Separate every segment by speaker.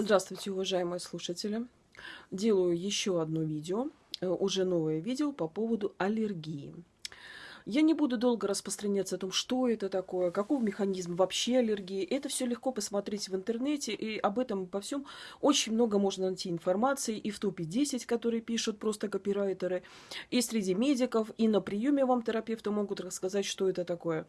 Speaker 1: Здравствуйте, уважаемые слушатели! Делаю еще одно видео, э, уже новое видео по поводу аллергии. Я не буду долго распространяться о том, что это такое, каков механизм вообще аллергии. Это все легко посмотреть в интернете, и об этом по всем очень много можно найти информации и в топе 10, которые пишут просто копирайтеры, и среди медиков, и на приеме вам терапевты могут рассказать, что это такое.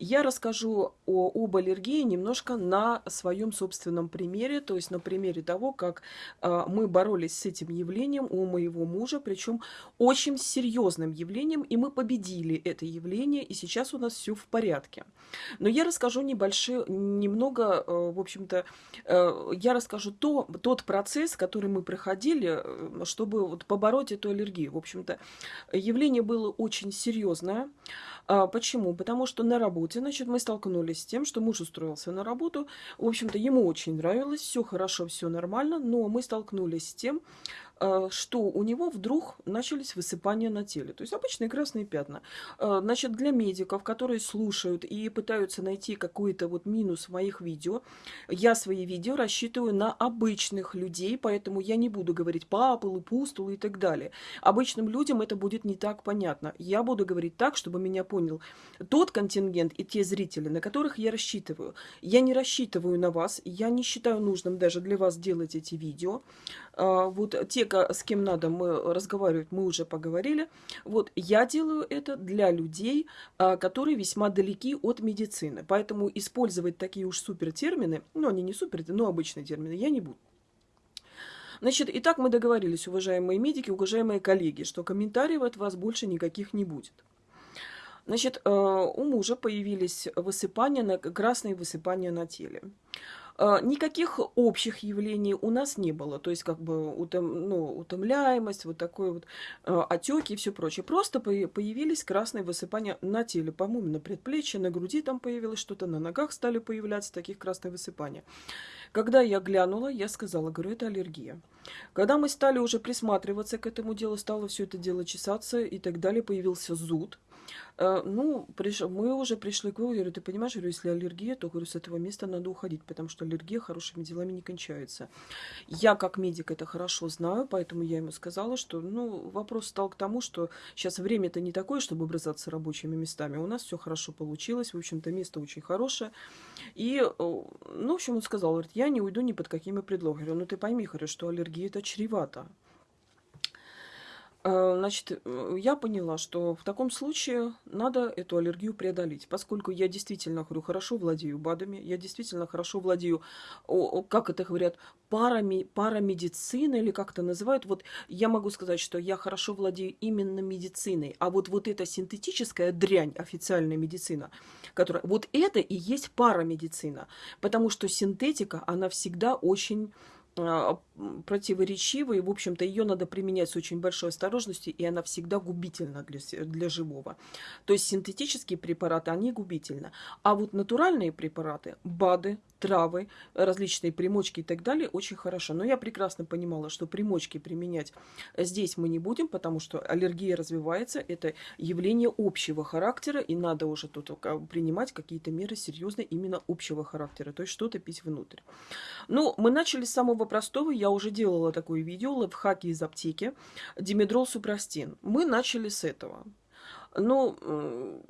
Speaker 1: Я расскажу о, об аллергии немножко на своем собственном примере, то есть на примере того, как э, мы боролись с этим явлением у моего мужа, причем очень серьезным явлением, и мы победили это это явление, и сейчас у нас все в порядке. Но я расскажу небольшое, немного, э, в общем-то, э, я расскажу то, тот процесс, который мы проходили, э, чтобы вот побороть эту аллергию. В общем-то, явление было очень серьезное. А, почему? Потому что на работе, значит, мы столкнулись с тем, что муж устроился на работу. В общем-то, ему очень нравилось, все хорошо, все нормально, но мы столкнулись с тем, что у него вдруг начались высыпания на теле. То есть обычные красные пятна. Э, значит, для медиков, которые слушают и пытаются найти какой-то вот минус в моих видео, я свои видео рассчитываю на обычных людей, поэтому я не буду говорить папулы, пустулы и так далее. Обычным людям это будет не так понятно. Я буду говорить так, чтобы меня понял тот контингент и те зрители, на которых я рассчитываю. Я не рассчитываю на вас, я не считаю нужным даже для вас делать эти видео. Э, вот те, с кем надо мы разговаривать, мы уже поговорили. Вот я делаю это для людей, а, которые весьма далеки от медицины. Поэтому использовать такие уж супер термины, ну они не супер, но обычные термины, я не буду. Значит, итак, мы договорились, уважаемые медики, уважаемые коллеги, что комментариев от вас больше никаких не будет. Значит, э, у мужа появились высыпания, красные высыпания на теле. А, никаких общих явлений у нас не было. То есть, как бы, утом, ну, утомляемость, вот такой вот э, отеки и все прочее. Просто появились красные высыпания на теле, по-моему, на предплечье, на груди там появилось что-то, на ногах стали появляться таких красные высыпания. Когда я глянула, я сказала, говорю, это аллергия. Когда мы стали уже присматриваться к этому делу, стало все это дело чесаться и так далее, появился зуд. Э, ну, приш... мы уже пришли к выводу, говорю, ты понимаешь, говорю, если аллергия, то, говорю, с этого места надо уходить, потому что аллергия хорошими делами не кончается. Я, как медик, это хорошо знаю, поэтому я ему сказала, что, ну, вопрос стал к тому, что сейчас время-то не такое, чтобы образаться рабочими местами. У нас все хорошо получилось, в общем-то, место очень хорошее. И, э, ну, в общем, он сказал, говорит, я не уйду ни под какими предлогами. говорю, ну, ты пойми, говорю, что аллергия это чревато. Э, значит, э, я поняла, что в таком случае надо эту аллергию преодолеть, поскольку я действительно, говорю, хорошо владею БАДами, я действительно хорошо владею, как это говорят, парами, парамедициной или как это называют. Вот я могу сказать, что я хорошо владею именно медициной, а вот, вот эта синтетическая дрянь, официальная медицина, которая, вот это и есть парамедицина, потому что синтетика, она всегда очень а, противоречивой, и, в общем-то, ее надо применять с очень большой осторожностью, и она всегда губительна для, для живого. То есть синтетические препараты, они губительны. А вот натуральные препараты, БАДы, травы, различные примочки и так далее, очень хорошо. Но я прекрасно понимала, что примочки применять здесь мы не будем, потому что аллергия развивается, это явление общего характера, и надо уже тут принимать какие-то меры серьезные именно общего характера, то есть что-то пить внутрь. Ну, мы начали с самого простого, я уже делала такое видео, лайфхаки из аптеки, димедрол супрастин. Мы начали с этого. Ну,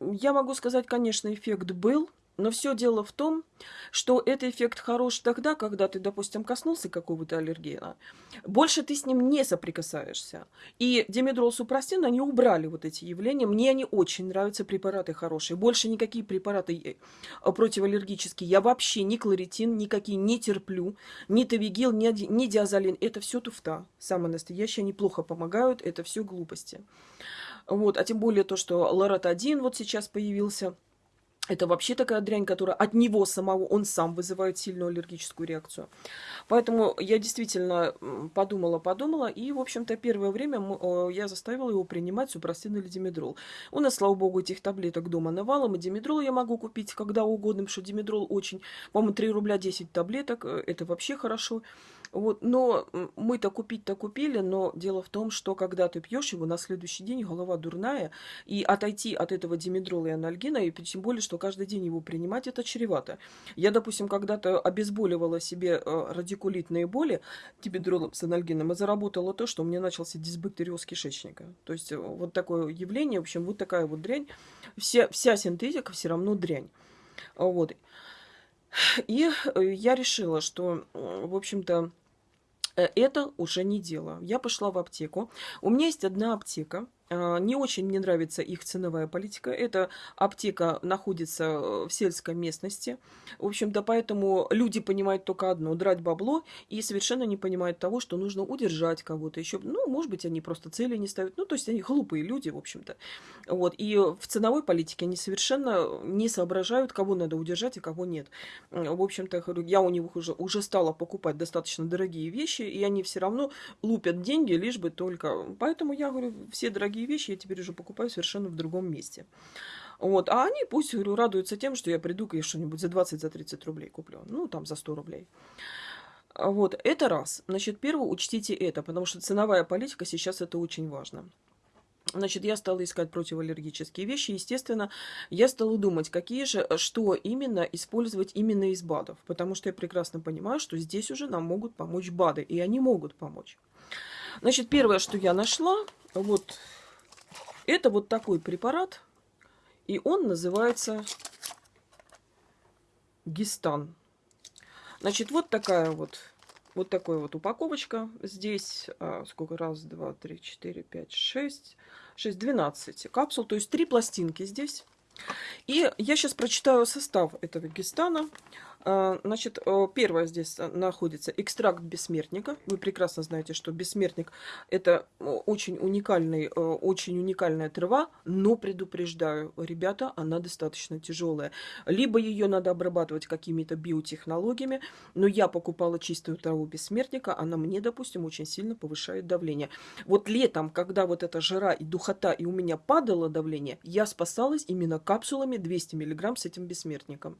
Speaker 1: я могу сказать, конечно, эффект был, но все дело в том, что этот эффект хорош тогда, когда ты, допустим, коснулся какого-то аллергена. Больше ты с ним не соприкасаешься. И димедрол супрастин, они убрали вот эти явления. Мне они очень нравятся, препараты хорошие. Больше никакие препараты э, противоаллергические. Я вообще ни кларитин, никакие не терплю. Ни тавигил, ни, ни диазолин. Это все туфта. Самое настоящее. Они плохо помогают. Это все глупости. Вот. А тем более то, что лорат-1 вот сейчас появился – это вообще такая дрянь, которая от него самого, он сам вызывает сильную аллергическую реакцию. Поэтому я действительно подумала-подумала, и, в общем-то, первое время я заставила его принимать супрастин или димедрол. У нас, слава богу, этих таблеток дома навалом, и димедрол я могу купить когда угодно, потому что димедрол очень, по-моему, 3 рубля 10 таблеток, э, это вообще хорошо. Вот, но мы-то купить-то купили, но дело в том, что когда ты пьешь его, на следующий день голова дурная, и отойти от этого димедрола и анальгина, и тем более, что каждый день его принимать это чревато. Я, допустим, когда-то обезболивала себе э, радикулитные боли тибидролом с анальгином и заработала то, что у меня начался дисбактериоз кишечника. То есть э, вот такое явление, в общем, вот такая вот дрянь. Вся, вся синтетика все равно дрянь. Вот. И я решила, что, в общем-то, это уже не дело. Я пошла в аптеку. У меня есть одна аптека, не очень мне нравится их ценовая политика. Эта аптека находится в сельской местности. В общем-то, поэтому люди понимают только одно – драть бабло, и совершенно не понимают того, что нужно удержать кого-то еще. Ну, может быть, они просто цели не ставят. Ну, то есть, они глупые люди, в общем-то. Вот. И в ценовой политике они совершенно не соображают, кого надо удержать и кого нет. В общем-то, я у них уже, уже стала покупать достаточно дорогие вещи, и они все равно лупят деньги, лишь бы только... Поэтому я говорю, все дорогие дорогие вещи я теперь уже покупаю совершенно в другом месте. Вот. А они пусть, говорю, радуются тем, что я приду и что-нибудь за 20-30 за 30 рублей куплю. Ну, там, за 100 рублей. Вот, это раз. Значит, первое, учтите это, потому что ценовая политика сейчас это очень важно. Значит, я стала искать противоаллергические вещи. Естественно, я стала думать, какие же, что именно использовать именно из БАДов. Потому что я прекрасно понимаю, что здесь уже нам могут помочь БАДы. И они могут помочь. Значит, первое, что я нашла, вот это вот такой препарат, и он называется Гистан. Значит, вот такая вот, вот такая вот упаковочка. Здесь а, сколько? Раз, два, три, четыре, пять, шесть, шесть, двенадцать капсул. То есть три пластинки здесь. И я сейчас прочитаю состав этого гистана. А, значит, э, первое здесь находится экстракт бессмертника. Вы прекрасно знаете, что бессмертник это очень уникальный, э, очень уникальная трава, но предупреждаю, ребята, она достаточно тяжелая. Либо ее надо обрабатывать какими-то биотехнологиями, но я покупала чистую траву бессмертника, она мне, допустим, очень сильно повышает давление. Вот летом, когда вот эта жара и духота, и у меня падало давление, я спасалась именно капсулами 200 мг с этим бессмертником.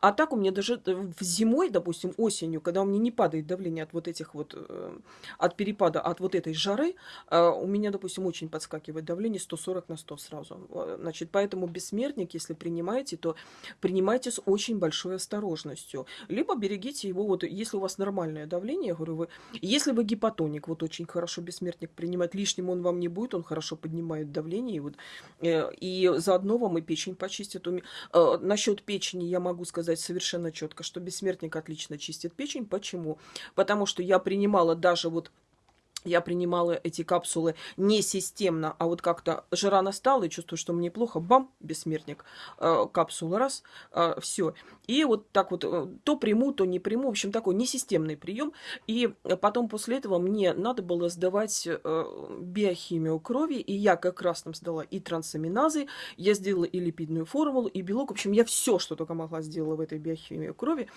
Speaker 1: А так у меня даже в зимой, допустим, осенью, когда у меня не падает давление от вот этих вот, э, от перепада, от вот этой жары, э, у меня, допустим, очень подскакивает давление 140 на 100 сразу. Э, значит, поэтому бессмертник, если принимаете, то принимайте с очень большой осторожностью. Либо берегите его, вот если у вас нормальное давление, я говорю, вы, если вы гипотоник, вот очень хорошо бессмертник принимать, лишним он вам не будет, он хорошо поднимает давление, и, вот, и заодно вам и печень почистит. Насчет печени я могу сказать совершенно четко, что бессмертник отлично чистит печень. Почему? Потому что я принимала даже вот я принимала эти капсулы не системно, а вот как-то жара настала, и чувствую, что мне плохо, бам, бессмертник, э, капсула раз, э, все. И вот так вот э, то приму, то не приму, в общем, такой несистемный прием. И потом после этого мне надо было сдавать биохимию крови, и я как раз там сдала и трансаминазы, я сделала и липидную формулу, и белок, в общем, я все, что только могла, сделала в этой биохимии крови.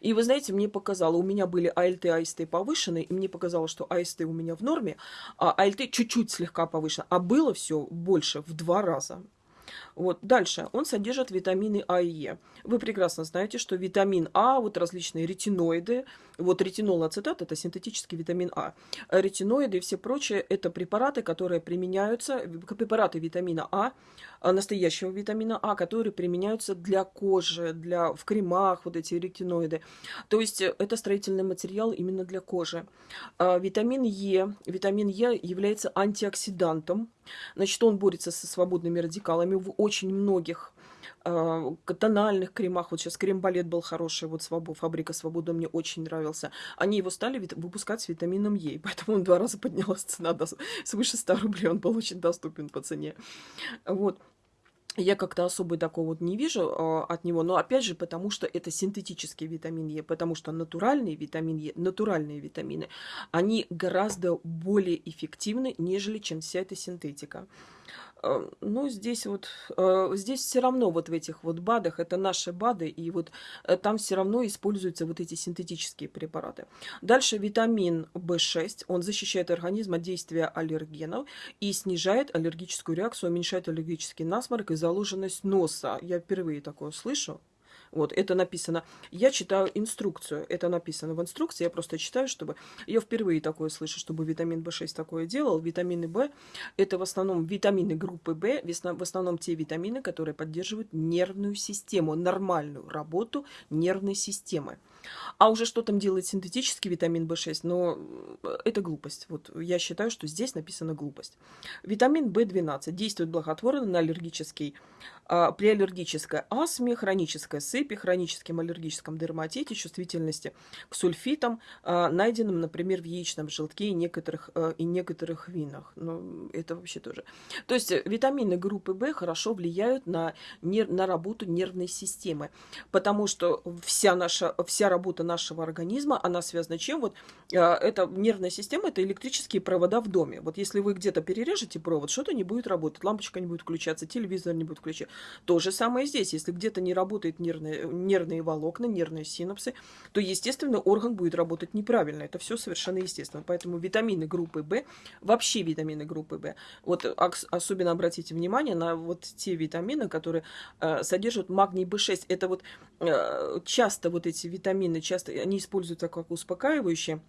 Speaker 1: И вы знаете, мне показало, у меня были АЛТ, АСТ повышенные, и мне показало, что АСТ у меня в норме, а АЛТ чуть-чуть слегка повышено, а было все больше в два раза. Вот. Дальше. Он содержит витамины А и Е. Вы прекрасно знаете, что витамин А, вот различные ретиноиды, вот ретинол ацетат – это синтетический витамин А. Ретиноиды и все прочее – это препараты, которые применяются, препараты витамина А, а, настоящего витамина А, которые применяются для кожи, для, в кремах, вот эти ретиноиды. То есть э, это строительный материал именно для кожи. А, витамин Е. Витамин Е является антиоксидантом. Значит, он борется со свободными радикалами в очень многих тональных кремах. Вот сейчас крем-балет был хороший, вот свобо, фабрика Свобода мне очень нравился. Они его стали выпускать с витамином Е, поэтому он два раза поднялась цена до свыше 100 рублей. Он был очень доступен по цене. Вот я как-то особо такого вот не вижу э, от него, но опять же, потому что это синтетический витамин Е, потому что натуральный витамин Е, натуральные витамины, они гораздо более эффективны, нежели чем вся эта синтетика. Э, ну, здесь вот, э, здесь все равно вот в этих вот БАДах, это наши БАДы, и вот э, там все равно используются вот эти синтетические препараты. Дальше витамин В6, он защищает организм от действия аллергенов и снижает аллергическую реакцию, уменьшает аллергический насморк и заложенность носа. Я впервые такое слышу. Вот, это написано. Я читаю инструкцию. Это написано в инструкции. Я просто читаю, чтобы... Я впервые такое слышу, чтобы витамин В6 такое делал. Витамины В – это в основном витамины группы В, в основном те витамины, которые поддерживают нервную систему, нормальную работу нервной системы. А уже что там делает синтетический витамин В6, но это глупость. Вот я считаю, что здесь написана глупость. Витамин В12 действует благотворно на аллергический, а, при аллергической астме, хронической сыпи, хроническом аллергическом дерматите, чувствительности к сульфитам, а, найденным, например, в яичном желтке и некоторых, а, и некоторых винах. Ну, это вообще тоже. То есть витамины группы В хорошо влияют на, нер, на работу нервной системы, потому что вся наша вся работа нашего организма, она связана чем? Вот э, эта нервная система, это электрические провода в доме. Вот если вы где-то перережете провод, что-то не будет работать, лампочка не будет включаться, телевизор не будет включаться. То же самое здесь. Если где-то не работают нервные, нервные волокна, нервные синапсы, то, естественно, орган будет работать неправильно. Это все совершенно естественно. Поэтому витамины группы В, вообще витамины группы В, вот особенно обратите внимание на вот те витамины, которые э, содержат магний В6. Это вот э, часто вот эти витамины витамины часто они используются как успокаивающие.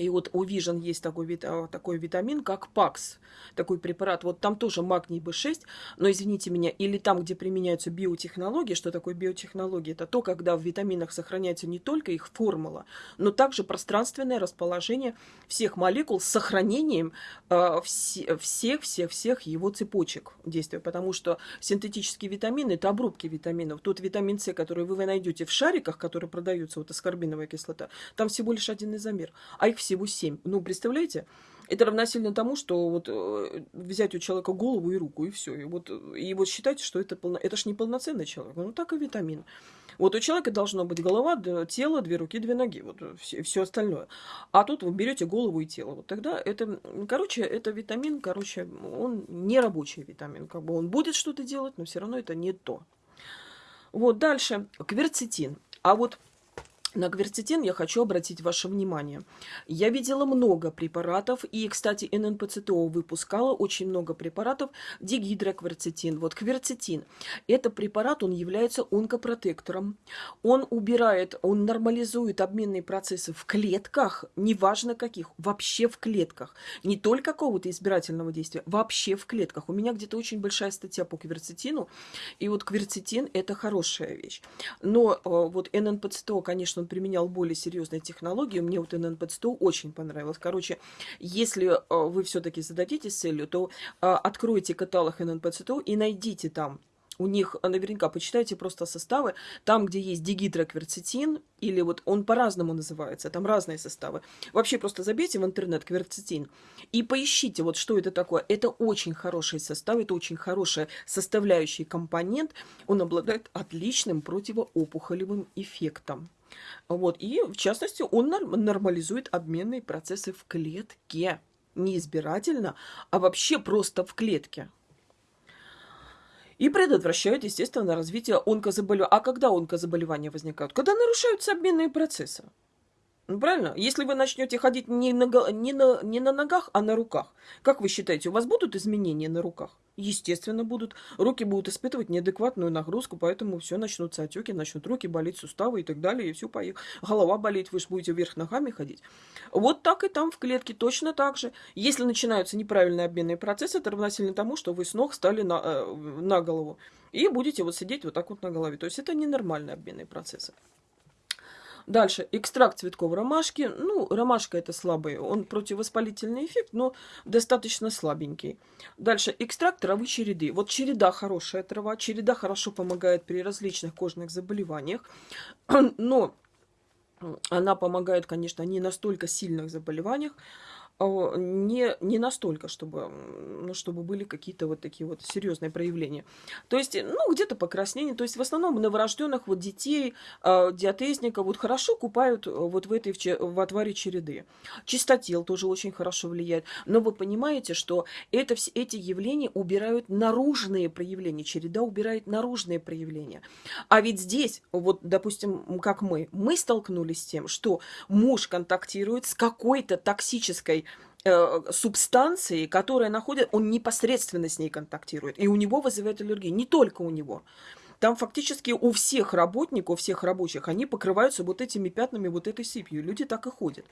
Speaker 1: И вот у Vision есть такой, а, такой витамин, как ПАКС, такой препарат. Вот там тоже магний B6, но, извините меня, или там, где применяются биотехнологии. Что такое биотехнология? Это то, когда в витаминах сохраняется не только их формула, но также пространственное расположение всех молекул с сохранением э, всех-всех-всех его цепочек действия. Потому что синтетические витамины – это обрубки витаминов. Тот витамин С, который вы найдете в шариках, которые продаются, вот аскорбиновая кислота, там всего лишь один изомер. А их всего 7. Ну, представляете? Это равносильно тому, что вот э, взять у человека голову и руку, и все. И вот, и вот считайте, что это, полно... это ж не полноценный человек. Ну, так и витамин. Вот у человека должно быть голова, тело, две руки, две ноги, вот все, все остальное. А тут вы берете голову и тело. Вот тогда это, короче, это витамин, короче, он не рабочий витамин. Как бы он будет что-то делать, но все равно это не то. Вот дальше. Кверцетин. А вот на кверцетин я хочу обратить ваше внимание. Я видела много препаратов, и, кстати, ННПЦТО выпускала очень много препаратов, дигидрокверцетин. Вот кверцетин. Это препарат, он является онкопротектором. Он убирает, он нормализует обменные процессы в клетках, неважно каких, вообще в клетках. Не только какого-то избирательного действия, вообще в клетках. У меня где-то очень большая статья по кверцетину, и вот кверцетин – это хорошая вещь. Но э, вот ННПЦТО, конечно, он применял более серьезные технологии. Мне вот ННП-100 очень понравилось. Короче, если э, вы все-таки зададитесь целью, то э, откройте каталог ННП-100 и найдите там у них а, наверняка почитайте просто составы, там, где есть дигидрокверцетин, или вот он по-разному называется, там разные составы. Вообще просто забейте в интернет кверцетин и поищите, вот что это такое. Это очень хороший состав, это очень хороший составляющий компонент, он обладает отличным противоопухолевым эффектом. Вот. И, в частности, он нормализует обменные процессы в клетке. Не избирательно, а вообще просто в клетке. И предотвращают, естественно, развитие онкозаболевания. А когда онкозаболевания возникают? Когда нарушаются обменные процессы. Ну, правильно? Если вы начнете ходить не на, не, на, не на ногах, а на руках, как вы считаете, у вас будут изменения на руках? Естественно, будут. Руки будут испытывать неадекватную нагрузку, поэтому все начнутся отеки, начнут руки болеть, суставы и так далее, и все поехало. Голова болеть, вы же будете вверх ногами ходить. Вот так и там в клетке точно так же. Если начинаются неправильные обменные процессы, это равносильно тому, что вы с ног стали на, э, на голову. И будете вот сидеть вот так вот на голове. То есть это ненормальные обменные процессы. Дальше, экстракт цветков ромашки. Ну, ромашка это слабый, он противовоспалительный эффект, но достаточно слабенький. Дальше, экстракт травы череды. Вот череда хорошая трава, череда хорошо помогает при различных кожных заболеваниях, но она помогает, конечно, не настолько сильных заболеваниях, не, не настолько, чтобы, ну, чтобы были какие-то вот такие вот серьезные проявления. То есть, ну, где-то покраснение. То есть, в основном новорожденных вот детей, э, диатезников вот хорошо купают э, вот в этой, в отваре череды. Чистотел тоже очень хорошо влияет. Но вы понимаете, что это, все эти явления убирают наружные проявления. Череда убирает наружные проявления. А ведь здесь, вот, допустим, как мы, мы столкнулись с тем, что муж контактирует с какой-то токсической Э, субстанции, которая находит, он непосредственно с ней контактирует, и у него вызывает аллергию. Не только у него. Там фактически у всех работников, у всех рабочих, они покрываются вот этими пятнами, вот этой сыпью. Люди так и ходят.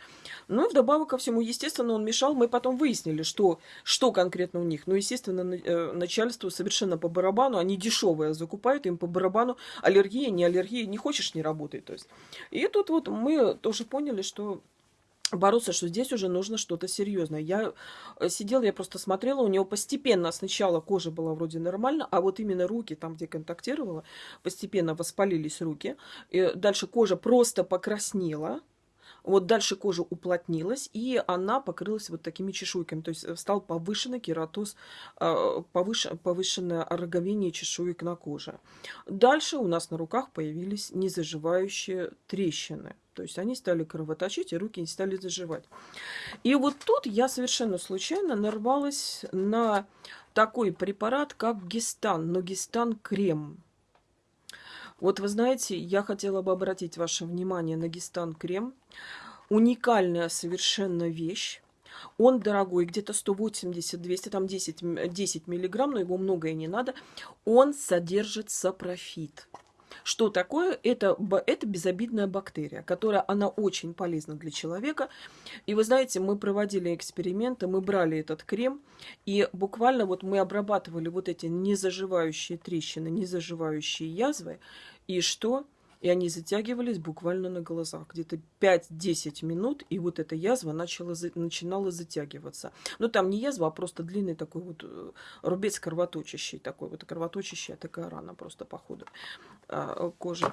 Speaker 1: Ну и вдобавок ко всему, естественно, он мешал. Мы потом выяснили, что, что конкретно у них. Ну, естественно, э, начальству совершенно по барабану. Они дешевые закупают, им по барабану. Аллергия, не аллергия, не хочешь, не работай. То есть. И тут вот мы тоже поняли, что бороться, что здесь уже нужно что-то серьезное. Я э, сидела, я просто смотрела, у него постепенно сначала кожа была вроде нормально, а вот именно руки, там, где контактировала, постепенно воспалились руки. И дальше кожа просто покраснела, вот дальше кожа уплотнилась, и она покрылась вот такими чешуйками. То есть э, стал повышенный кератоз, э, повыш, повышенное роговение чешуек на коже. Дальше у нас на руках появились незаживающие трещины. То есть они стали кровоточить, и руки не стали заживать. И вот тут я совершенно случайно нарвалась на такой препарат, как гистан, но гистан крем. Вот вы знаете, я хотела бы обратить ваше внимание на гистан крем. Уникальная совершенно вещь. Он дорогой, где-то 180-200, там 10, 10 миллиграмм, но его много и не надо. Он содержит сапрофит. Что такое? Это, это безобидная бактерия, которая, она очень полезна для человека. И вы знаете, мы проводили эксперименты, мы брали этот крем, и буквально вот мы обрабатывали вот эти незаживающие трещины, незаживающие язвы, и что? И они затягивались буквально на глазах. Где-то 5-10 минут, и вот эта язва начала, начинала затягиваться. Но там не язва, а просто длинный такой вот э, рубец кровоточащий. Такой вот кровоточащая такая рана просто по ходу а, кожи.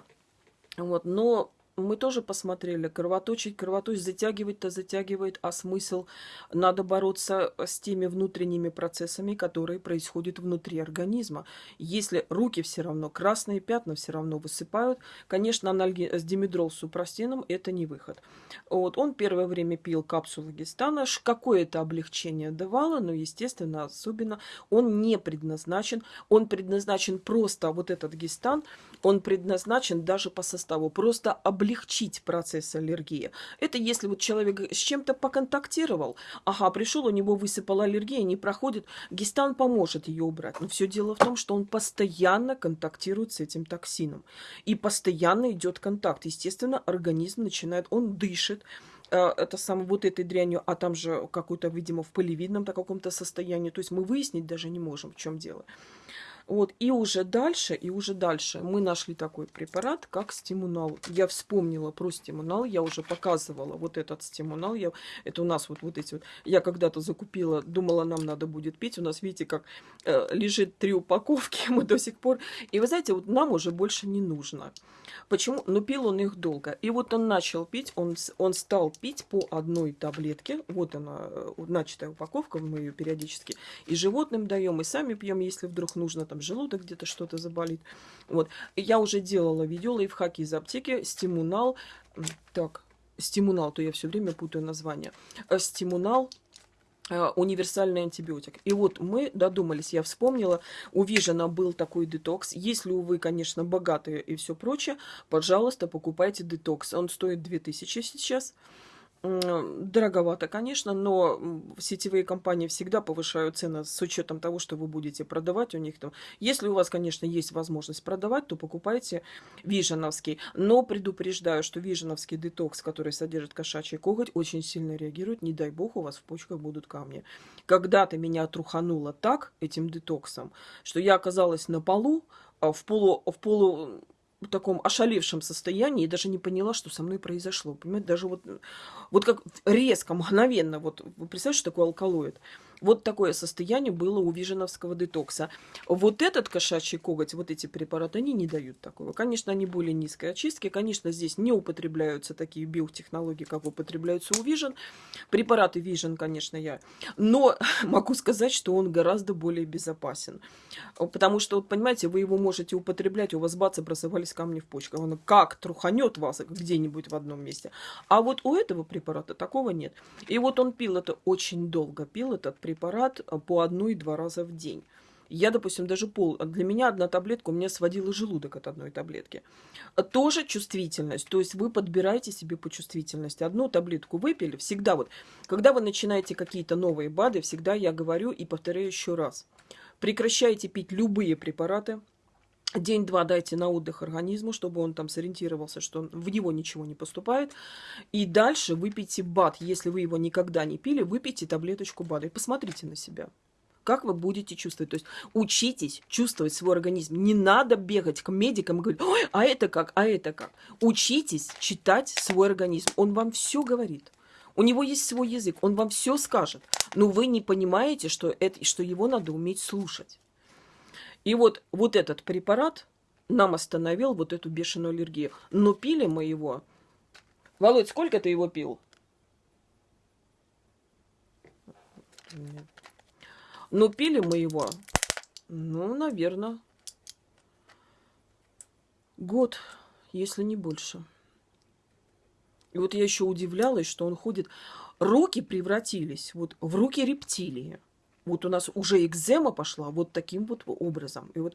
Speaker 1: Вот, но мы тоже посмотрели, кровоточить, кровоточить, затягивать-то затягивает, а смысл? Надо бороться с теми внутренними процессами, которые происходят внутри организма. Если руки все равно, красные пятна все равно высыпают, конечно, анальги с димедрол с супрастином это не выход. Вот, он первое время пил капсулы гистана, какое-то облегчение давало, но, естественно, особенно он не предназначен, он предназначен просто, вот этот гистан, он предназначен даже по составу, просто облегчить процесс аллергии. Это если вот человек с чем-то поконтактировал, ага, пришел, у него высыпала аллергия, не проходит, гистан поможет ее убрать. Но все дело в том, что он постоянно контактирует с этим токсином. И постоянно идет контакт. Естественно, организм начинает, он дышит, э, это самое вот этой дрянью, а там же какой-то, видимо, в пылевидном каком-то состоянии. То есть мы выяснить даже не можем, в чем дело. Вот, и уже дальше, и уже дальше мы нашли такой препарат, как стимунал. Я вспомнила про стимунал, я уже показывала вот этот стимунал. Я, это у нас вот, вот эти вот, я когда-то закупила, думала, нам надо будет пить. У нас, видите, как э, лежит три упаковки, мы до сих пор. И вы знаете, вот нам уже больше не нужно. Почему? Ну, пил он их долго. И вот он начал пить, он, он стал пить по одной таблетке. Вот она, э, начатая упаковка, мы ее периодически и животным даем, и сами пьем, если вдруг нужно, желудок где-то что-то заболит. Вот. Я уже делала видео лайфхаки из аптеки, стимунал. Так, стимунал, то я все время путаю название. Э, стимунал э, универсальный антибиотик. И вот мы додумались, я вспомнила, у Вижена был такой детокс. Если вы, конечно, богатые и все прочее, пожалуйста, покупайте детокс. Он стоит 2000 сейчас дороговато, конечно, но сетевые компании всегда повышают цены с учетом того, что вы будете продавать у них там. Если у вас, конечно, есть возможность продавать, то покупайте виженовский. Но предупреждаю, что виженовский детокс, который содержит кошачий коготь, очень сильно реагирует. Не дай бог, у вас в почках будут камни. Когда-то меня трухануло так этим детоксом, что я оказалась на полу, а, в полу, в полу таком ошалевшем состоянии и даже не поняла, что со мной произошло. Понимаете, даже вот, вот как резко, мгновенно, вот вы представляете, что такое алкалоид? Вот такое состояние было у виженовского детокса. Вот этот кошачий коготь, вот эти препараты, они не дают такого. Конечно, они более низкой очистки. Конечно, здесь не употребляются такие биотехнологии, как употребляются у Vision. Препараты Vision, конечно, я. Но могу сказать, что он гораздо более безопасен. Потому что, вот понимаете, вы его можете употреблять, у вас бац, образовались камни в почках. Он как труханет вас где-нибудь в одном месте. А вот у этого препарата такого нет. И вот он пил это очень долго, пил этот препарат э, по одной-два раза в день. Я, допустим, даже пол... Для меня одна таблетка, у меня сводила желудок от одной таблетки. Тоже чувствительность. То есть вы подбираете себе по чувствительности. Одну таблетку выпили, всегда вот... Когда вы начинаете какие-то новые БАДы, всегда я говорю и повторяю еще раз. Прекращайте пить любые препараты, День-два дайте на отдых организму, чтобы он там сориентировался, что в него ничего не поступает. И дальше выпейте БАД. Если вы его никогда не пили, выпейте таблеточку БАДа и посмотрите на себя. Как вы будете чувствовать? То есть учитесь чувствовать свой организм. Не надо бегать к медикам и говорить, ой, а это как, а это как. Учитесь читать свой организм. Он вам все говорит. У него есть свой язык, он вам все скажет. Но вы не понимаете, что, это, что его надо уметь слушать. И вот, вот этот препарат нам остановил вот эту бешеную аллергию. Но пили мы его. Володь, сколько ты его пил? Но пили мы его, ну, наверное, год, если не больше. И вот я еще удивлялась, что он ходит... Руки превратились вот в руки рептилии вот у нас уже экзема пошла вот таким вот образом. И вот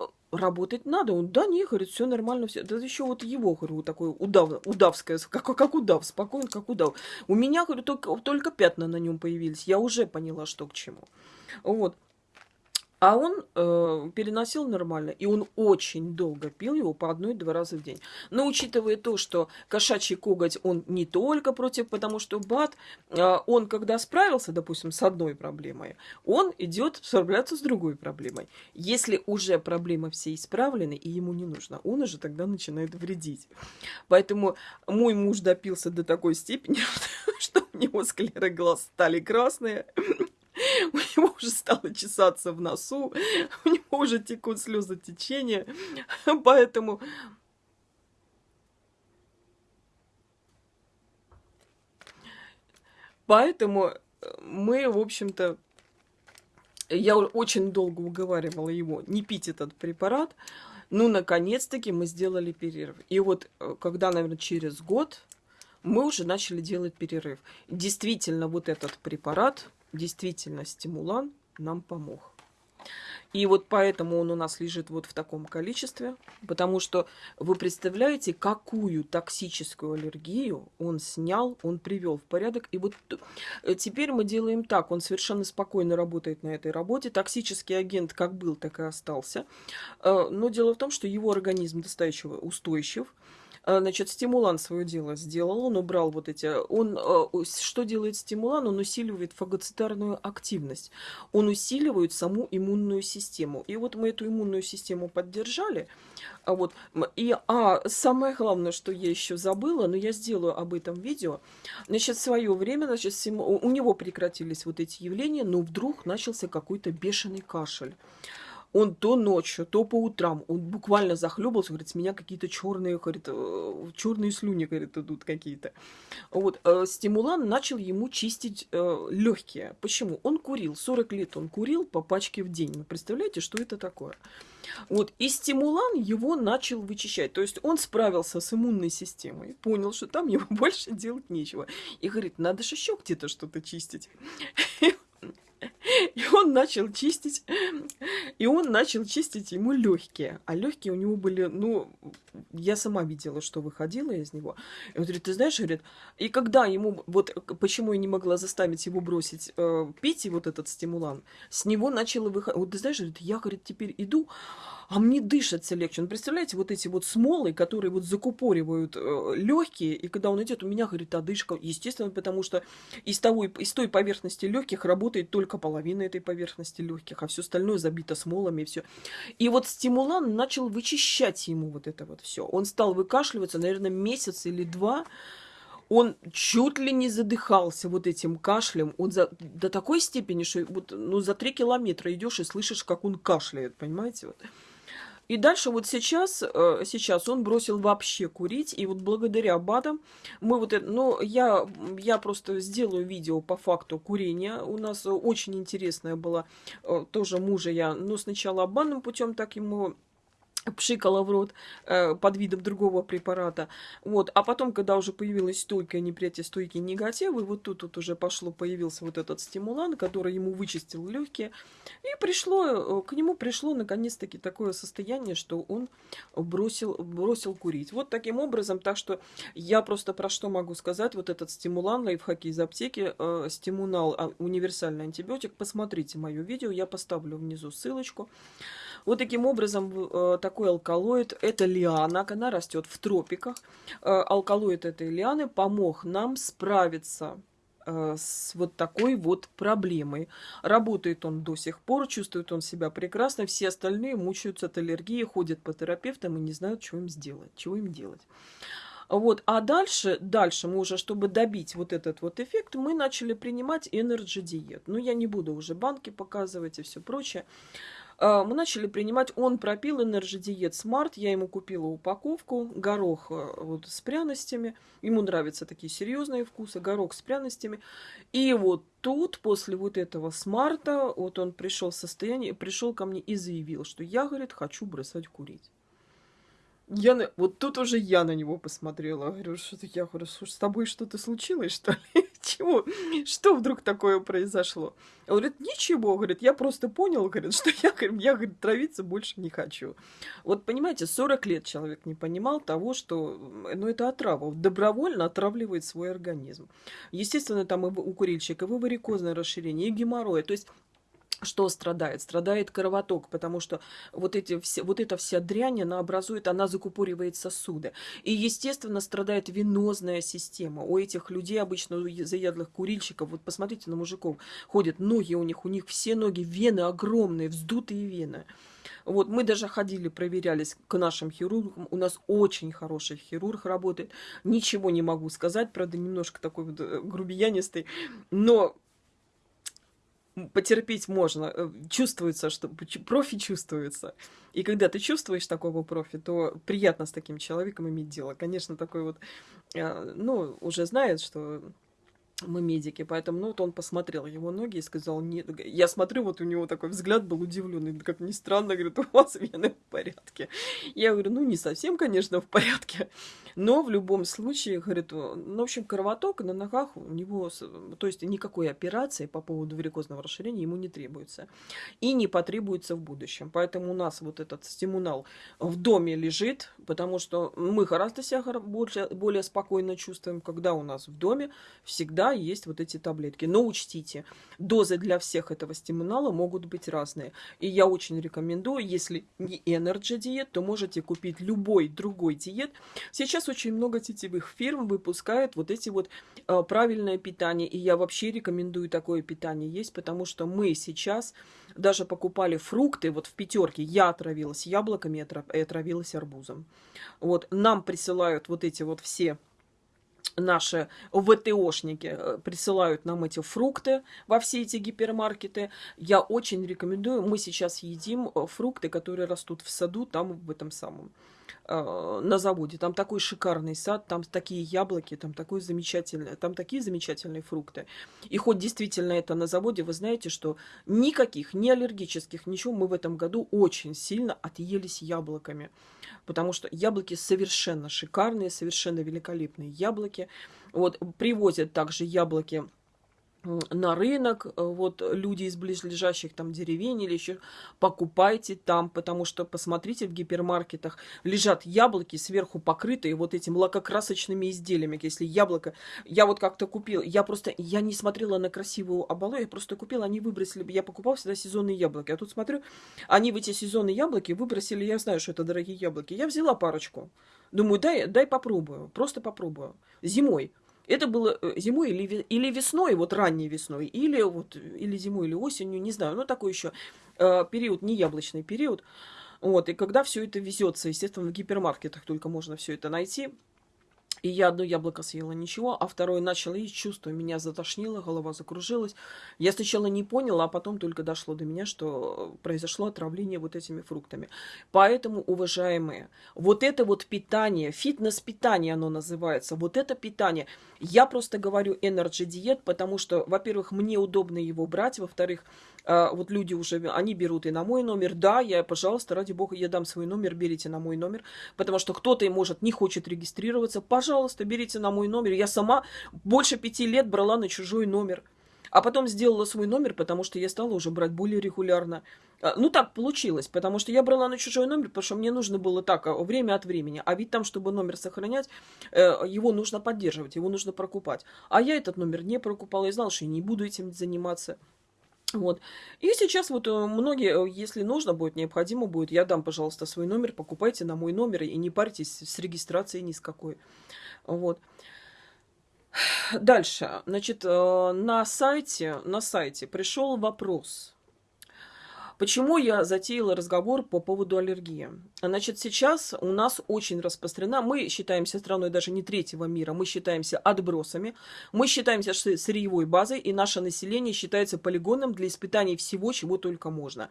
Speaker 1: э, работать надо. Он, да, не, говорит, все нормально, все. Да еще вот его, говорю, такой удав, удавское, как, как удав, спокойно, как удав. У меня, говорю, только, только пятна на нем появились. Я уже поняла, что к чему. Вот. А он э, переносил нормально, и он очень долго пил его по одной-два раза в день. Но учитывая то, что кошачий коготь, он не только против, потому что БАД, э, он когда справился, допустим, с одной проблемой, он идет справляться с другой проблемой. Если уже проблемы все исправлены, и ему не нужно, он уже тогда начинает вредить. Поэтому мой муж допился до такой степени, что у него склеры глаз стали красные, него уже стало чесаться в носу, у него уже текут слезы течения, поэтому... Поэтому э, мы, в общем-то, я очень долго уговаривала его не пить этот препарат, ну, наконец-таки мы сделали перерыв. И вот, э, когда, наверное, через год мы уже начали делать перерыв. Действительно, вот этот препарат действительно стимулан нам помог. И вот поэтому он у нас лежит вот в таком количестве, потому что вы представляете, какую токсическую аллергию он снял, он привел в порядок. И вот э, теперь мы делаем так, он совершенно спокойно работает на этой работе. Токсический агент как был, так и остался. Э, но дело в том, что его организм достаточно устойчив, значит, стимулан свое дело сделал, он убрал вот эти... Он, а, что делает стимулан? Он усиливает фагоцитарную активность. Он усиливает саму иммунную систему. И вот мы эту иммунную систему поддержали. А вот, и, а самое главное, что я еще забыла, но я сделаю об этом видео. Значит, в свое время, значит, у него прекратились вот эти явления, но вдруг начался какой-то бешеный кашель он то ночью, то по утрам, он буквально захлебался, говорит, с меня какие-то черные, говорит, э, черные слюни, говорит, идут какие-то. Вот, э, стимулан начал ему чистить э, легкие. Почему? Он курил, 40 лет он курил по пачке в день. Вы представляете, что это такое? Вот, и стимулан его начал вычищать. То есть он справился с иммунной системой, понял, что там ему больше делать нечего. И говорит, надо же еще где-то что-то чистить. И он начал чистить, и он начал чистить ему легкие. А легкие у него были, ну, я сама видела, что выходило из него. И он говорит, ты знаешь, говорит, и когда ему, вот почему я не могла заставить его бросить э, пить и вот этот стимулан, с него начало выходить. Вот ты знаешь, говорит, я, говорит, теперь иду, а мне дышится легче. Ну, представляете, вот эти вот смолы, которые вот закупоривают э, легкие, и когда он идет, у меня, говорит, одышка, естественно, потому что из, того, из той поверхности легких работает только половина этой поверхности легких, а все остальное забито смолами и все. И вот стимулан начал вычищать ему вот это вот все. Он стал выкашливаться, наверное, месяц или два, он чуть ли не задыхался вот этим кашлем. Он за, до такой степени, что вот, ну, за три километра идешь и слышишь, как он кашляет, понимаете? Вот. И дальше вот сейчас, э, сейчас он бросил вообще курить, и вот благодаря БАДам мы вот это, ну, я, я просто сделаю видео по факту курения. У нас очень интересное было, э, тоже мужа я, ну, сначала обманным путем так ему пшикала в рот э, под видом другого препарата. Вот. А потом, когда уже появилась стойкая неприятие, стойкий негатив, вот тут вот уже пошло, появился вот этот стимулан, который ему вычистил легкие. И пришло, э, к нему пришло наконец-таки такое состояние, что он бросил, бросил курить. Вот таким образом, так что я просто про что могу сказать, вот этот стимулан, лайфхаки из аптеки, э, стимунал, а, универсальный антибиотик, посмотрите мое видео, я поставлю внизу ссылочку. Вот таким образом, э, такой алкалоид, это лиана, она растет в тропиках. Э, алкалоид этой лианы помог нам справиться э, с вот такой вот проблемой. Работает он до сих пор, чувствует он себя прекрасно, все остальные мучаются от аллергии, ходят по терапевтам и не знают, что им сделать, чего им делать. Вот, а дальше, дальше мы уже, чтобы добить вот этот вот эффект, мы начали принимать Energy диет. Ну, я не буду уже банки показывать и все прочее. А, мы начали принимать, он пропил Energy Diet Smart, я ему купила упаковку, горох э, вот с пряностями, ему нравятся такие серьезные вкусы, горох с пряностями. И вот тут, после вот этого смарта, вот он пришел в состояние, пришел ко мне и заявил, что я, говорит, хочу бросать курить. Я на... Вот тут уже я на него посмотрела. Говорю, что ты, я говорю, слушай, с тобой что-то случилось, что ли? Чего? Что вдруг такое произошло? Он говорит, ничего, говорит, я просто понял, говорит, что я, я говорит, травиться больше не хочу. Вот понимаете, 40 лет человек не понимал того, что, ну, это отрава. Добровольно отравливает свой организм. Естественно, там и у курильщика, и варикозное расширение, и геморрой. То есть что страдает? Страдает кровоток, потому что вот, эти все, вот эта вся дрянь, она образует, она закупоривает сосуды. И, естественно, страдает венозная система. У этих людей, обычно у заядлых курильщиков, вот посмотрите на мужиков, ходят ноги у них, у них все ноги, вены огромные, вздутые вены. Вот, мы даже ходили, проверялись к нашим хирургам. У нас очень хороший хирург работает. Ничего не могу сказать, правда, немножко такой вот э, грубиянистый. Но потерпеть можно. Э, чувствуется, что профи чувствуется. И когда ты чувствуешь такого профи, то приятно с таким человеком иметь дело. Конечно, такой вот, э, ну, уже знает, что мы медики, поэтому, ну, вот он посмотрел его ноги и сказал, нет, я смотрю, вот у него такой взгляд был удивленный, как ни странно, говорит, у вас вены в порядке. Я говорю, ну, не совсем, конечно, в порядке, но в любом случае, говорит, ну, в общем, кровоток на ногах у него, то есть никакой операции по поводу варикозного расширения ему не требуется и не потребуется в будущем. Поэтому у нас вот этот стимунал в доме лежит, потому что мы гораздо себя более, более спокойно чувствуем, когда у нас в доме всегда есть вот эти таблетки. Но учтите, дозы для всех этого стимунала могут быть разные. И я очень рекомендую, если не Energy диет, то можете купить любой другой диет. Сейчас очень много сетевых фирм выпускают вот эти вот э, правильное питание. И я вообще рекомендую такое питание есть, потому что мы сейчас даже покупали фрукты, вот в пятерке я отравилась яблоками и отравилась арбузом. Вот нам присылают вот эти вот все наши ВТОшники э, присылают нам эти фрукты во все эти гипермаркеты. Я очень рекомендую. Мы сейчас едим э, фрукты, которые растут в саду, там в этом самом на заводе. Там такой шикарный сад, там такие яблоки, там такой замечательный, там такие замечательные фрукты. И хоть действительно это на заводе, вы знаете, что никаких, ни аллергических, ничего мы в этом году очень сильно отъелись яблоками. Потому что яблоки совершенно шикарные, совершенно великолепные яблоки. Вот привозят также яблоки на рынок, э, вот люди из близлежащих там деревень или еще, покупайте там, потому что, посмотрите, в гипермаркетах лежат яблоки сверху покрытые вот этими лакокрасочными изделиями. Если яблоко, я вот как-то купила, я просто, я не смотрела на красивую оболочку, я просто купила, они выбросили, я покупала всегда сезонные яблоки, а тут смотрю, они в эти сезонные яблоки выбросили, я знаю, что это дорогие яблоки, я взяла парочку, думаю, дай, дай попробую, просто попробую, зимой, это было э, зимой или, или весной, вот ранней весной, или, вот, или зимой, или осенью, не знаю. Ну, такой еще э, период, не яблочный период. Вот, и когда все это везется, естественно, в гипермаркетах только можно все это найти. И я одно яблоко съела, ничего, а второе начало есть чувство, меня затошнило, голова закружилась. Я сначала не поняла, а потом только дошло до меня, что произошло отравление вот этими фруктами. Поэтому, уважаемые, вот это вот питание, фитнес-питание оно называется, вот это питание, я просто говорю Energy диет, потому что, во-первых, мне удобно его брать, во-вторых, вот люди уже, они берут и на мой номер. Да, я, пожалуйста, ради бога, я дам свой номер, берите на мой номер. Потому что кто-то, может, не хочет регистрироваться. Пожалуйста, берите на мой номер. Я сама больше пяти лет брала на чужой номер. А потом сделала свой номер, потому что я стала уже брать более регулярно. А, ну, так получилось, потому что я брала на чужой номер, потому что мне нужно было так, а, время от времени. А ведь там, чтобы номер сохранять, э, его нужно поддерживать, его нужно прокупать. А я этот номер не прокупала и знала, что я не буду этим заниматься. Вот. И сейчас вот э, многие, э, если нужно будет, необходимо будет, я дам, пожалуйста, свой номер, покупайте на мой номер и не парьтесь с регистрацией ни с какой. Вот. Дальше. Значит, э, на сайте, на сайте пришел вопрос Почему я затеяла разговор по поводу аллергии? Значит, сейчас у нас очень распространена, мы считаемся страной даже не третьего мира, мы считаемся отбросами, мы считаемся сырьевой базой, и наше население считается полигоном для испытаний всего, чего только можно.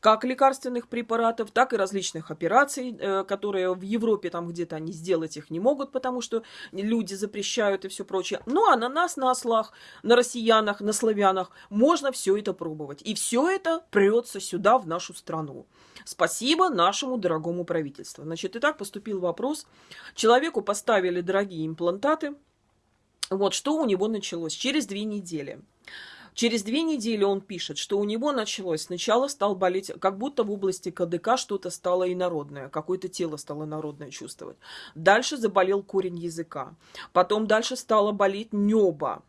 Speaker 1: Как лекарственных препаратов, так и различных операций, э, которые в Европе там где-то они сделать их не могут, потому что люди запрещают и все прочее. Ну, а на нас, на ослах, на россиянах, на славянах можно все это пробовать. И все это прется вернуться сюда, в нашу страну. Спасибо нашему дорогому правительству. Значит, и так поступил вопрос. Человеку поставили дорогие имплантаты. Вот что у него началось через две недели. Через две недели он пишет, что у него началось. Сначала стал болеть, как будто в области КДК что-то стало инородное, какое-то тело стало народное чувствовать. Дальше заболел корень языка. Потом дальше стало болеть небо.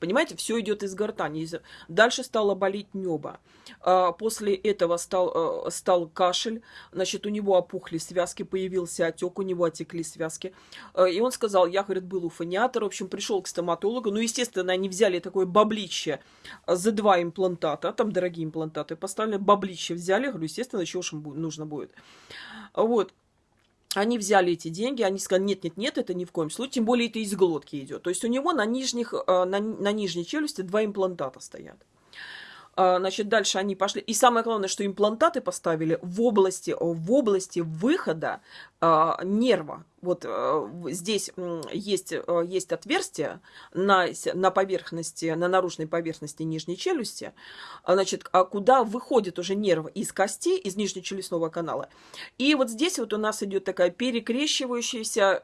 Speaker 1: Понимаете, все идет из гортани. Дальше стало болеть небо. А, после этого стал, э, стал кашель. Значит, у него опухли связки, появился отек, у него отекли связки. А, и он сказал, я, говорит, был у фониатора. В общем, пришел к стоматологу. Ну, естественно, они взяли такое баблище за два имплантата. Там дорогие имплантаты поставили. Баблище взяли. Говорю, естественно, чего же им нужно будет. Вот они взяли эти деньги, они сказали, нет, нет, нет, это ни в коем случае, тем более это из глотки идет. То есть у него на, нижних, э, на, на нижней челюсти два имплантата стоят. А, значит, дальше они пошли. И самое главное, что имплантаты поставили в области, в области выхода а, нерва. Вот э, здесь есть, э, есть отверстие на, на поверхности, на наружной поверхности нижней челюсти, а, значит, куда выходит уже нерв из кости, из нижнечелюстного канала. И вот здесь вот у нас идет такая перекрещивающаяся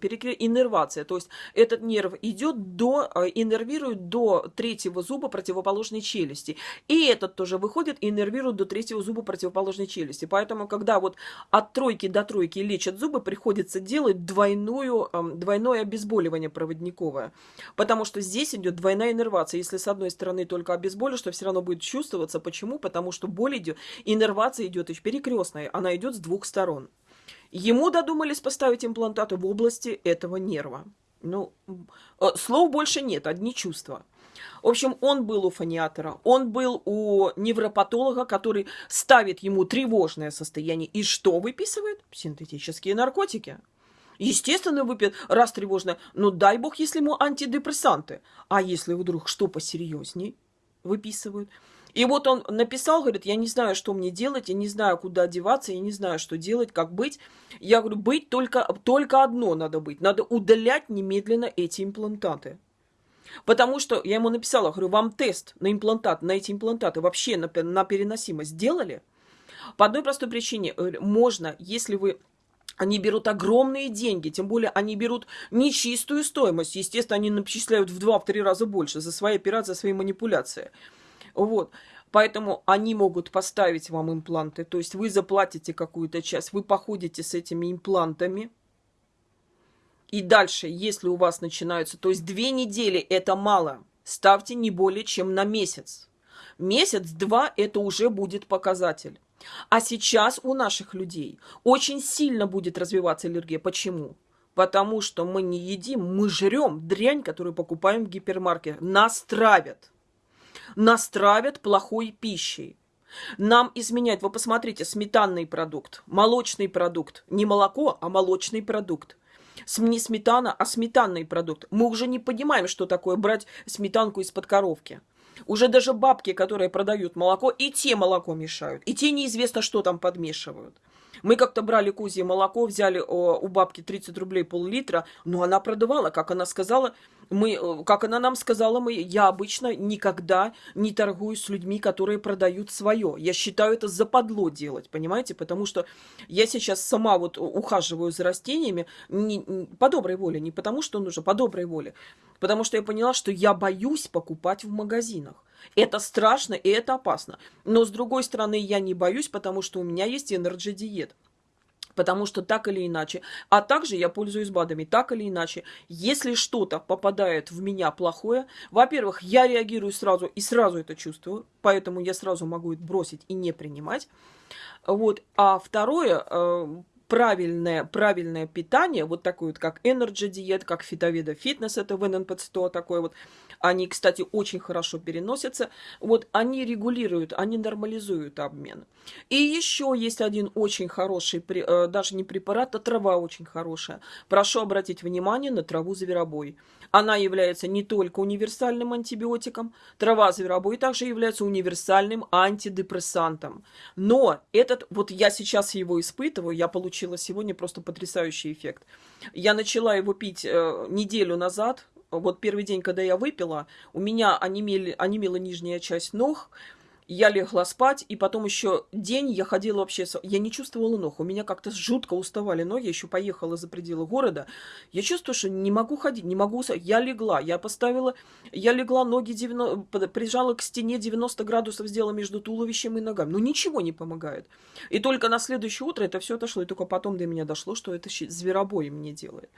Speaker 1: перекре... иннервация. То есть этот нерв идет до, э, иннервирует до третьего зуба противоположной челюсти. И этот тоже выходит и иннервирует до третьего зуба противоположной челюсти. Поэтому, когда вот от тройки до тройки лечат зубы, приходится делать двойную, двойное обезболивание проводниковое. Потому что здесь идет двойная иннервация. Если с одной стороны только обезболишь, то все равно будет чувствоваться. Почему? Потому что боль идет, иннервация идет еще перекрестная. Она идет с двух сторон. Ему додумались поставить имплантаты в области этого нерва. Ну, э, слов больше нет, одни чувства. В общем, он был у фониатора, он был у невропатолога, который ставит ему тревожное состояние. И что выписывает? Синтетические наркотики. Естественно, выпьет, раз тревожное. Но дай бог, если ему антидепрессанты. А если вдруг что посерьезней выписывают? И вот он написал, говорит, я не знаю, что мне делать, я не знаю, куда одеваться, я не знаю, что делать, как быть. Я говорю, быть только, только одно надо быть. Надо удалять немедленно эти имплантаты. Потому что я ему написала, говорю, вам тест на имплантат, на эти имплантаты вообще на, на переносимость сделали? По одной простой причине. Можно, если вы они берут огромные деньги, тем более они берут нечистую стоимость. Естественно, они начисляют в два-три раза больше за свои операции, за свои манипуляции. Вот. Поэтому они могут поставить вам импланты. То есть вы заплатите какую-то часть, вы походите с этими имплантами, и дальше, если у вас начинаются, то есть две недели это мало, ставьте не более чем на месяц. Месяц-два это уже будет показатель. А сейчас у наших людей очень сильно будет развиваться аллергия. Почему? Потому что мы не едим, мы жрем дрянь, которую покупаем в гипермаркете. Нас травят. Нас травят плохой пищей. Нам изменять, вы посмотрите, сметанный продукт, молочный продукт. Не молоко, а молочный продукт не сметана, а сметанный продукт. Мы уже не понимаем, что такое брать сметанку из-под коровки. Уже даже бабки, которые продают молоко, и те молоко мешают. И те неизвестно, что там подмешивают. Мы как-то брали козье молоко, взяли о, у бабки 30 рублей пол-литра, но она продавала, как она сказала, мы, э, как она нам сказала, мы, я обычно никогда не торгую с людьми, которые продают свое. Я считаю это западло делать, понимаете? Потому что я сейчас сама вот ухаживаю за растениями не, по доброй воле, не потому что нужно, по доброй воле. Потому что я поняла, что я боюсь покупать в магазинах. Это страшно и это опасно. Но с другой стороны, я не боюсь, потому что у меня есть энерджи диет. Потому что так или иначе, а также я пользуюсь БАДами, так или иначе, если что-то попадает в меня плохое, во-первых, я реагирую сразу и сразу это чувствую, поэтому я сразу могу это бросить и не принимать. Вот. А второе, э, правильное, правильное питание, вот такое вот, как Energy диет, как фитоведа фитнес, это в ННП-100 такое вот, они, кстати, очень хорошо переносятся, вот они регулируют, они нормализуют обмен. И еще есть один очень хороший, э, даже не препарат, а трава очень хорошая. Прошу обратить внимание на траву зверобой. Она является не только универсальным антибиотиком, трава зверобой также является универсальным антидепрессантом. Но этот, вот я сейчас его испытываю, я получила сегодня просто потрясающий эффект. Я начала его пить э, неделю назад, вот первый день, когда я выпила, у меня онемели, онемела нижняя часть ног, я легла спать, и потом еще день я ходила вообще... Я не чувствовала ног, у меня как-то жутко уставали ноги, еще поехала за пределы города. Я чувствую, что не могу ходить, не могу... Я легла, я поставила... Я легла, ноги 90... прижала к стене 90 градусов, сделала между туловищем и ногами. Ну, ничего не помогает. И только на следующее утро это все отошло, и только потом до меня дошло, что это зверобой мне делает.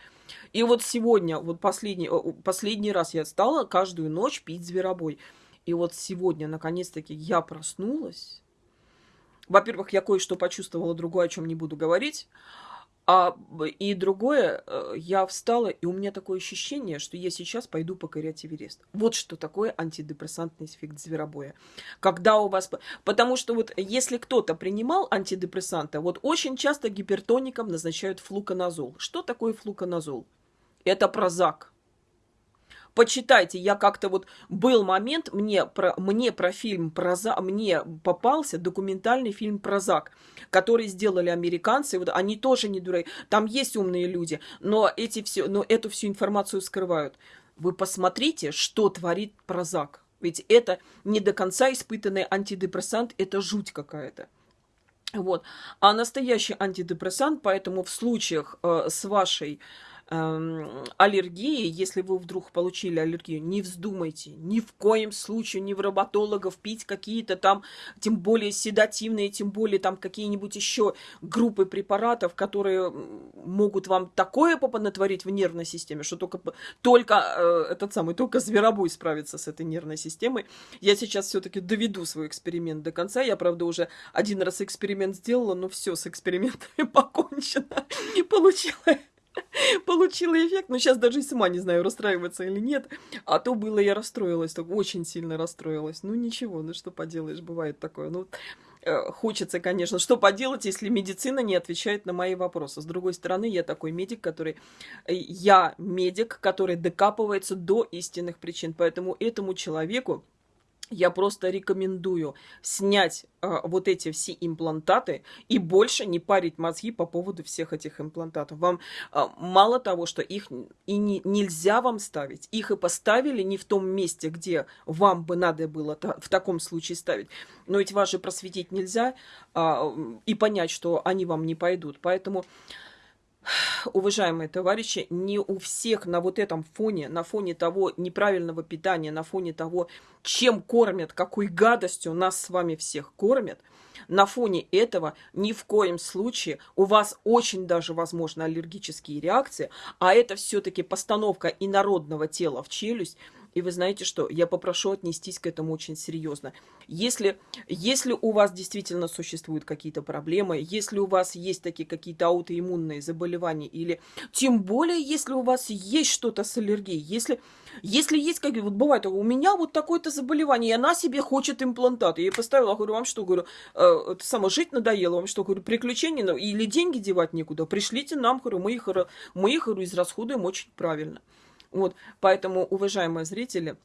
Speaker 1: И вот сегодня, вот последний, последний раз я стала каждую ночь пить зверобой. И вот сегодня, наконец-таки, я проснулась. Во-первых, я кое-что почувствовала, другое, о чем не буду говорить. А, и другое, э, я встала, и у меня такое ощущение, что я сейчас пойду покорять Эверест. Вот что такое антидепрессантный эффект зверобоя. Когда у вас... Потому что вот если кто-то принимал антидепрессанты, вот очень часто гипертоникам назначают флуконазол. Что такое флуконазол? Это прозак почитайте, я как-то вот был момент, мне про, мне про фильм про за, мне попался документальный фильм про Зак, который сделали американцы, вот они тоже не дураки, там есть умные люди, но эти все, но эту всю информацию скрывают. Вы посмотрите, что творит Прозак. Ведь это не до конца испытанный антидепрессант, это жуть какая-то. Вот. А настоящий антидепрессант, поэтому в случаях э, с вашей аллергии, если вы вдруг получили аллергию, не вздумайте ни в коем случае ни в роботологов пить какие-то там, тем более седативные, тем более там какие-нибудь еще группы препаратов, которые могут вам такое попонатворить в нервной системе, что только, только э, этот самый, только зверобой справится с этой нервной системой. Я сейчас все-таки доведу свой эксперимент до конца. Я, правда, уже один раз эксперимент сделала, но все, с экспериментами покончено. И получила получила эффект, но сейчас даже и сама не знаю, расстраиваться или нет. А то было, я расстроилась, так очень сильно расстроилась. Ну ничего, ну что поделаешь, бывает такое. Ну, э, хочется, конечно, что поделать, если медицина не отвечает на мои вопросы. С другой стороны, я такой медик, который... Э, я медик, который докапывается до истинных причин. Поэтому этому человеку я просто рекомендую снять э, вот эти все имплантаты и больше не парить мозги по поводу всех этих имплантатов. Вам э, мало того, что их и не, нельзя вам ставить, их и поставили не в том месте, где вам бы надо было в таком случае ставить. Но ведь вас же просветить нельзя э, и понять, что они вам не пойдут. Поэтому уважаемые товарищи, не у всех на вот этом фоне, на фоне того неправильного питания, на фоне того, чем кормят, какой гадостью нас с вами всех кормят, на фоне этого ни в коем случае у вас очень даже возможно аллергические реакции, а это все-таки постановка инородного тела в челюсть, и вы знаете что? Я попрошу отнестись к этому очень серьезно. Если, если у вас действительно существуют какие-то проблемы, если у вас есть такие какие-то аутоиммунные заболевания, или тем более, если у вас есть что-то с аллергией, если, если есть, как вот бывает, у меня вот такое-то заболевание, и она себе хочет имплантат. Я ей поставила, говорю, вам что, говорю, э, само жить надоело, вам что, говорю, приключения, или деньги девать некуда, пришлите нам, говорю, мы их, мы их говорю, израсходуем очень правильно. Вот, поэтому, уважаемые зрители,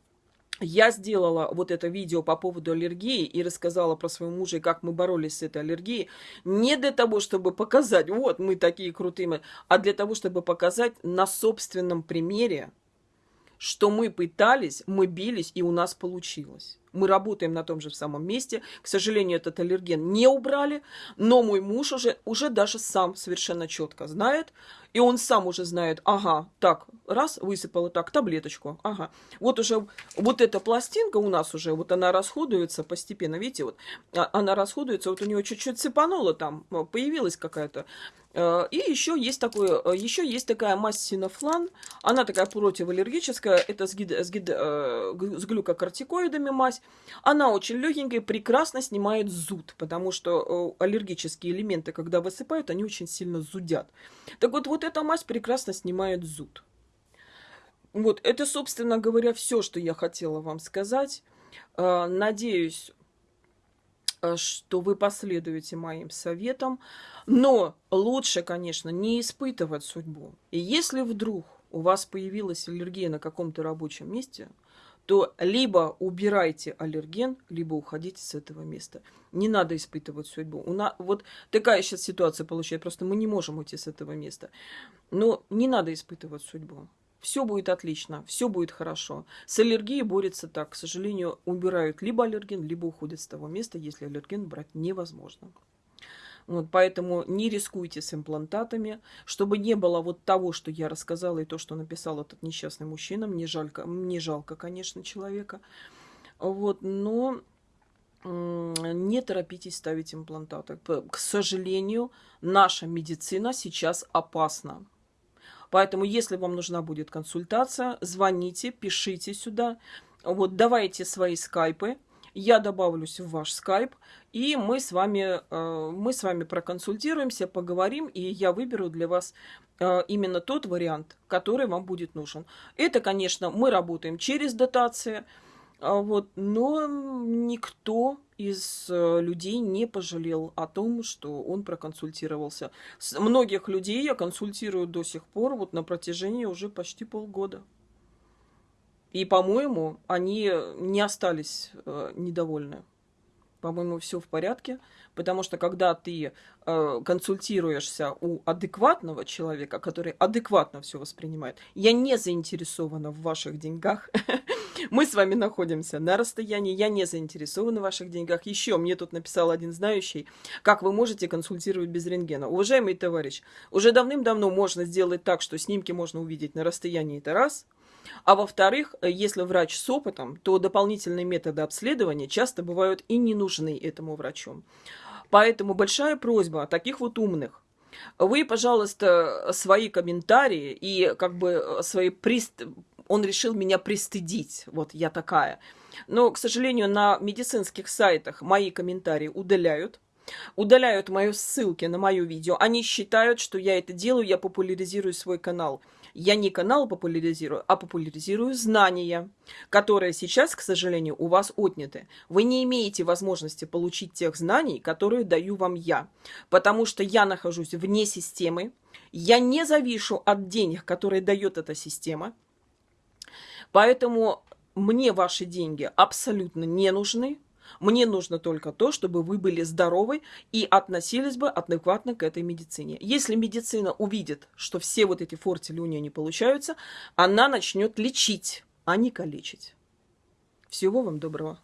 Speaker 1: я сделала вот это видео по поводу аллергии и рассказала про своего мужа и как мы боролись с этой аллергией. Не для того, чтобы показать, вот мы такие крутые, а для того, чтобы показать на собственном примере, что мы пытались, мы бились и у нас получилось. Мы работаем на том же самом месте. К сожалению, этот аллерген не убрали, но мой муж уже, уже даже сам совершенно четко знает, и он сам уже знает, ага, так, раз, высыпала так, таблеточку, ага. Вот уже, вот эта пластинка у нас уже, вот она расходуется постепенно, видите, вот, а, она расходуется, вот у него чуть-чуть цепануло там, появилась какая-то Э, и еще есть, такой, э, еще есть такая мазь синофлан, она такая противоаллергическая, это с, гид, с, гид, э, с глюкокортикоидами мазь. Она очень легенькая, прекрасно снимает зуд, потому что аллергические элементы, когда высыпают, они очень сильно зудят. Так вот, вот эта мазь прекрасно снимает зуд. Вот, это, собственно говоря, все, что я хотела вам сказать. Надеюсь, Э, что вы последуете моим советам. Но лучше, конечно, не испытывать судьбу. И если вдруг у вас появилась аллергия на каком-то рабочем месте, то либо убирайте аллерген, либо уходите с этого места. Не надо испытывать судьбу. У нас, вот такая сейчас ситуация получается, просто мы не можем уйти с этого места. Но не надо испытывать судьбу все будет отлично, все будет хорошо. С аллергией борется так, к сожалению, убирают либо аллерген, либо уходят с того места, если аллерген брать невозможно. Вот, поэтому не рискуйте с имплантатами, чтобы не было вот того, что я рассказала, и то, что написал этот несчастный мужчина. Мне жалько, мне жалко, конечно, человека. Вот, но не торопитесь ставить имплантаты. К сожалению, наша медицина сейчас опасна. Поэтому, если вам нужна будет консультация, звоните, пишите сюда. Вот, давайте свои скайпы. Я добавлюсь в ваш скайп, и мы с вами, э, мы с вами проконсультируемся, поговорим, и я выберу для вас э, именно тот вариант, который вам будет нужен. Это, конечно, мы работаем через дотации, а вот, но никто из э, людей не пожалел о том, что он проконсультировался. С многих людей я консультирую до сих пор, вот на протяжении уже почти полгода. И, по-моему, они не остались э, недовольны. По-моему, все в порядке, потому что когда ты э, консультируешься у адекватного человека, который адекватно все воспринимает, я не заинтересована в ваших деньгах. Мы с вами находимся на расстоянии, я не заинтересована в ваших деньгах. Еще мне тут написал один знающий, как вы можете консультировать без рентгена. Уважаемый товарищ, уже давным-давно можно сделать так, что снимки можно увидеть на расстоянии, это раз – а во-вторых, если врач с опытом, то дополнительные методы обследования часто бывают и не нужны этому врачу. Поэтому большая просьба таких вот умных. Вы, пожалуйста, свои комментарии и как бы свои прист... Он решил меня пристыдить. Вот я такая. Но, к сожалению, на медицинских сайтах мои комментарии удаляют удаляют мои ссылки на мое видео. Они считают, что я это делаю, я популяризирую свой канал. Я не канал популяризирую, а популяризирую знания, которые сейчас, к сожалению, у вас отняты. Вы не имеете возможности получить тех знаний, которые даю вам я, потому что я нахожусь вне системы, я не завишу от денег, которые дает эта система, поэтому мне ваши деньги абсолютно не нужны, мне нужно только то, чтобы вы были здоровы и относились бы адекватно к этой медицине. Если медицина увидит, что все вот эти фортили у нее не получаются, она начнет лечить, а не калечить. Всего вам доброго.